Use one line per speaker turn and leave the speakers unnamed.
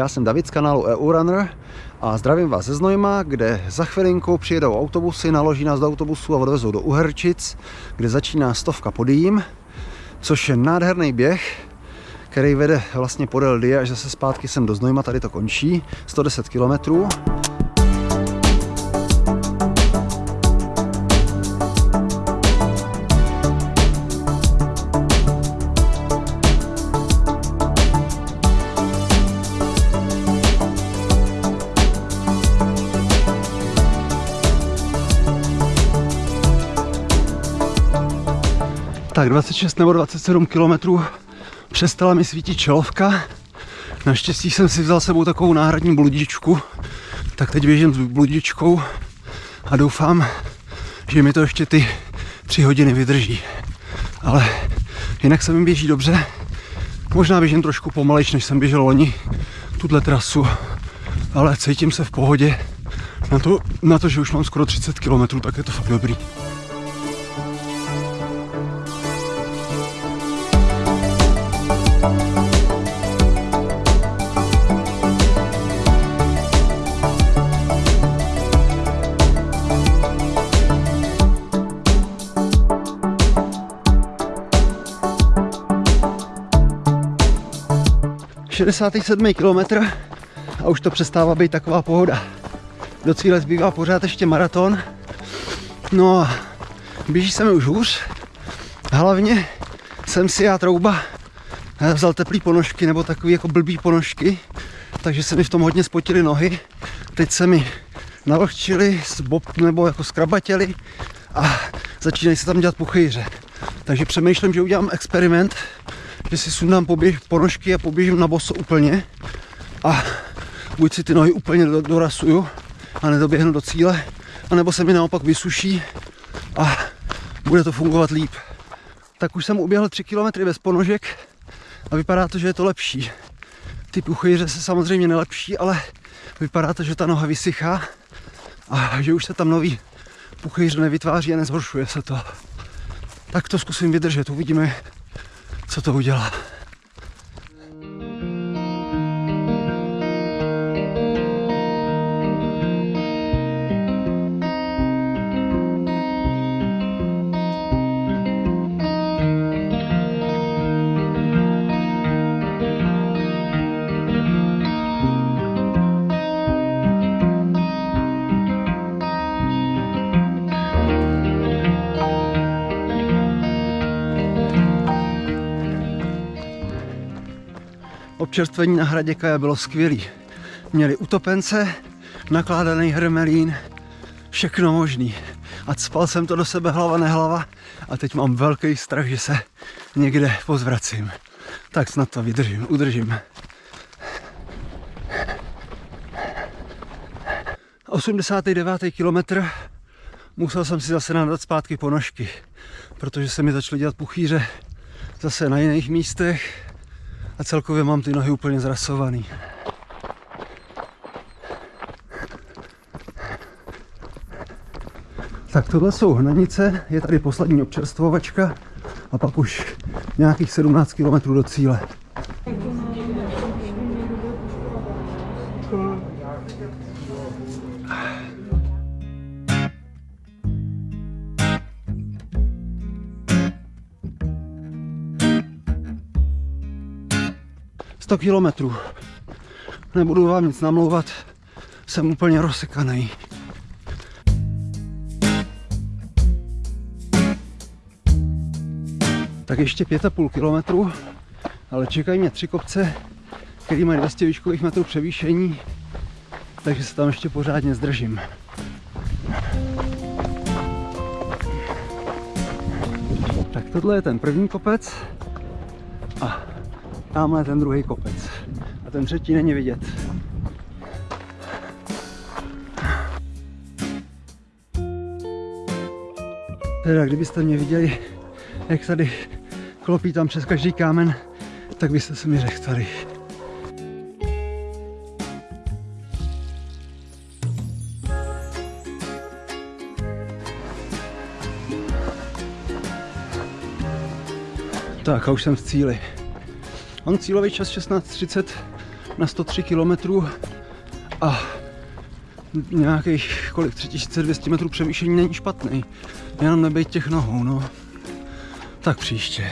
Já jsem David z kanálu EU Runner a zdravím vás ze Znojma, kde za chvilinku přijedou autobusy, naloží nás do autobusu a odvezou do Uherčic, kde začíná stovka podým, což je nádherný běh, který vede vlastně podél Die až zase zpátky sem do Znojma, tady to končí, 110 kilometrů. Tak 26 nebo 27 kilometrů přestala mi svítit čelovka. Naštěstí jsem si vzal sebou takovou náhradní bludičku, tak teď běžím s bludičkou a doufám, že mi to ještě ty tři hodiny vydrží. Ale jinak se mi běží dobře. Možná běžím trošku pomalejš, než jsem běžel loni tuhle trasu, ale cítím se v pohodě. Na to, na to, že už mám skoro 30 km, tak je to fakt dobrý. 67. kilometr a už to přestává být taková pohoda. Do cíle zbývá pořád ještě maraton. No a běží se mi už hůř. Hlavně jsem si já trouba vzal teplý ponožky nebo takový jako blbý ponožky, takže se mi v tom hodně spotily nohy. Teď se mi navlhčili, nebo jako skrabatěli a začínají se tam dělat puchýře. Takže přemýšlím, že udělám experiment, že si sundám poběž, ponožky a poběžím na boso úplně a buď si ty nohy úplně dorasuju a nedoběhnu do cíle, anebo se mi naopak vysuší a bude to fungovat líp. Tak už jsem uběhl 3 km bez ponožek a vypadá to, že je to lepší. Ty puchýře se samozřejmě nelepší, ale vypadá to, že ta noha vysychá a že už se tam nový puchýř nevytváří a nezhoršuje se to. Tak to zkusím vydržet, uvidíme, co to udělá. Občerstvení na hradě Kaja bylo skvělý. Měli utopence, nakládaný hermelín, všechno možný. A spal jsem to do sebe hlava nehlava a teď mám velký strach, že se někde pozvracím. Tak snad to vydržím, udržím. 89. kilometr musel jsem si zase nadat zpátky ponožky, protože se mi začaly dělat puchýře zase na jiných místech a celkově mám ty nohy úplně zrasovaný. Tak tohle jsou hnanice, je tady poslední občerstvovačka a pak už nějakých 17 km do cíle. 100 kilometrů. Nebudu vám nic namlouvat, jsem úplně rozsekaný. Tak ještě 5,5 kilometrů, ale čekají mě tři kopce, které mají 200 výškových metrů převýšení, takže se tam ještě pořádně zdržím. Tak tohle je ten první kopec Tamhle ten druhý kopec. A ten třetí není vidět. Teda kdybyste mě viděli, jak tady klopí tam přes každý kámen, tak byste se mi řekli tady. Tak a už jsem v cíli. Mám cílový čas 16.30, na 103 km a nějakých kolik 3200 metrů převýšení není špatný. Jenom nebejt těch nohou, no. Tak příště.